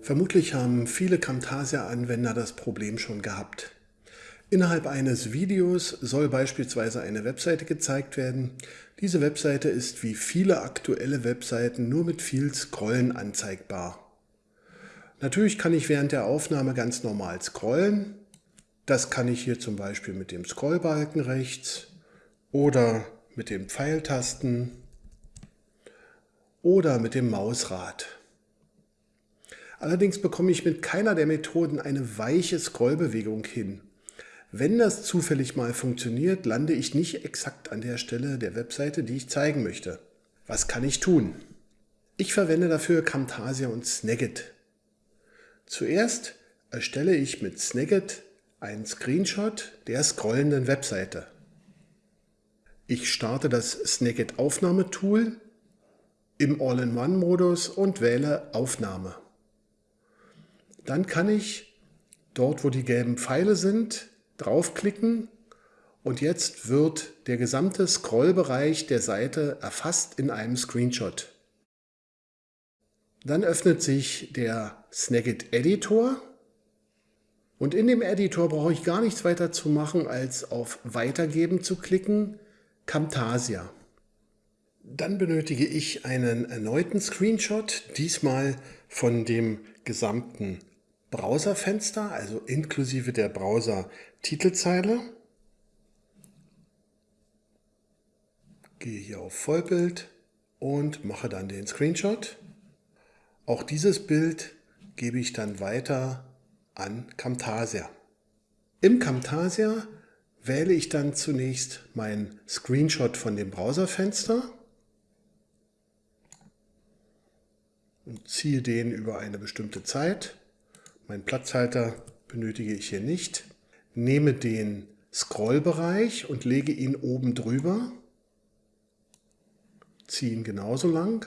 Vermutlich haben viele Camtasia-Anwender das Problem schon gehabt. Innerhalb eines Videos soll beispielsweise eine Webseite gezeigt werden. Diese Webseite ist wie viele aktuelle Webseiten nur mit viel Scrollen anzeigbar. Natürlich kann ich während der Aufnahme ganz normal scrollen. Das kann ich hier zum Beispiel mit dem Scrollbalken rechts oder mit den Pfeiltasten oder mit dem Mausrad. Allerdings bekomme ich mit keiner der Methoden eine weiche Scrollbewegung hin. Wenn das zufällig mal funktioniert, lande ich nicht exakt an der Stelle der Webseite, die ich zeigen möchte. Was kann ich tun? Ich verwende dafür Camtasia und Snagit. Zuerst erstelle ich mit Snagit einen Screenshot der scrollenden Webseite. Ich starte das Snagit Aufnahmetool im All-in-One-Modus und wähle Aufnahme. Dann kann ich dort, wo die gelben Pfeile sind, draufklicken und jetzt wird der gesamte Scrollbereich der Seite erfasst in einem Screenshot. Dann öffnet sich der Snagit Editor und in dem Editor brauche ich gar nichts weiter zu machen, als auf Weitergeben zu klicken, Camtasia. Dann benötige ich einen erneuten Screenshot, diesmal von dem gesamten Browserfenster, also inklusive der Browser-Titelzeile. Gehe hier auf Vollbild und mache dann den Screenshot. Auch dieses Bild gebe ich dann weiter an Camtasia. Im Camtasia wähle ich dann zunächst meinen Screenshot von dem Browserfenster und ziehe den über eine bestimmte Zeit Mein Platzhalter benötige ich hier nicht. Nehme den Scrollbereich und lege ihn oben drüber. Ziehe ihn genauso lang.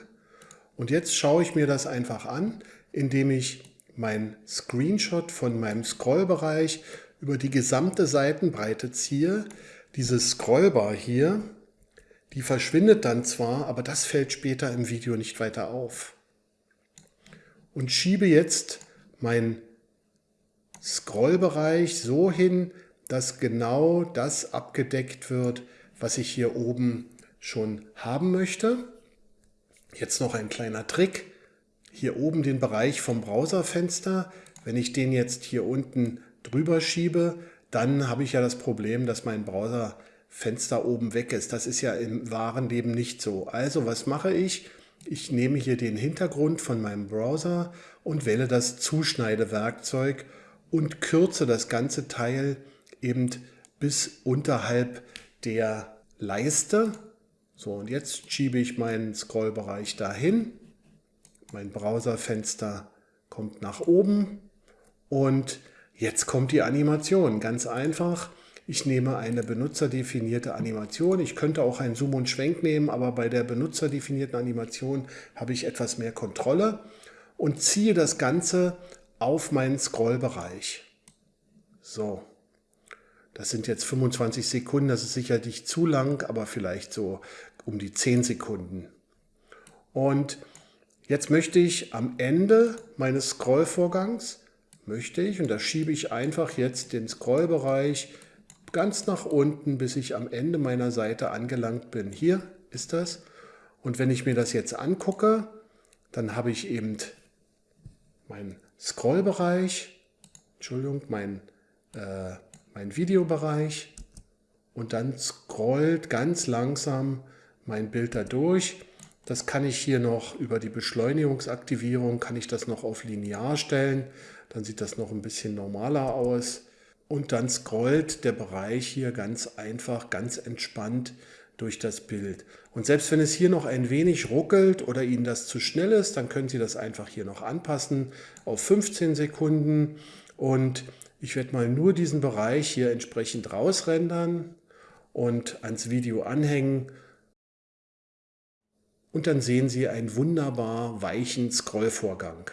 Und jetzt schaue ich mir das einfach an, indem ich mein Screenshot von meinem Scrollbereich über die gesamte Seitenbreite ziehe. Diese Scrollbar hier, die verschwindet dann zwar, aber das fällt später im Video nicht weiter auf. Und schiebe jetzt mein Scrollbereich so hin, dass genau das abgedeckt wird, was ich hier oben schon haben möchte. Jetzt noch ein kleiner Trick. Hier oben den Bereich vom Browserfenster. Wenn ich den jetzt hier unten drüber schiebe, dann habe ich ja das Problem, dass mein Browserfenster oben weg ist. Das ist ja im wahren Leben nicht so. Also was mache ich? Ich nehme hier den Hintergrund von meinem Browser und wähle das Zuschneidewerkzeug und kürze das ganze Teil eben bis unterhalb der Leiste. So, und jetzt schiebe ich meinen Scrollbereich dahin. Mein Browserfenster kommt nach oben und jetzt kommt die Animation. Ganz einfach. Ich nehme eine benutzerdefinierte Animation. Ich könnte auch einen Zoom und Schwenk nehmen, aber bei der benutzerdefinierten Animation habe ich etwas mehr Kontrolle und ziehe das Ganze auf meinen Scrollbereich. So, das sind jetzt 25 Sekunden, das ist sicherlich zu lang, aber vielleicht so um die 10 Sekunden. Und jetzt möchte ich am Ende meines Scrollvorgangs, möchte ich, und da schiebe ich einfach jetzt den Scrollbereich ganz nach unten, bis ich am Ende meiner Seite angelangt bin. Hier ist das. Und wenn ich mir das jetzt angucke, dann habe ich eben mein Scrollbereich, Entschuldigung, mein, äh, mein Videobereich und dann scrollt ganz langsam mein Bild da durch. Das kann ich hier noch über die Beschleunigungsaktivierung, kann ich das noch auf linear stellen. Dann sieht das noch ein bisschen normaler aus. Und dann scrollt der Bereich hier ganz einfach, ganz entspannt durch das Bild. Und selbst wenn es hier noch ein wenig ruckelt oder Ihnen das zu schnell ist, dann können Sie das einfach hier noch anpassen auf 15 Sekunden. Und ich werde mal nur diesen Bereich hier entsprechend rausrendern und ans Video anhängen. Und dann sehen Sie einen wunderbar weichen Scrollvorgang.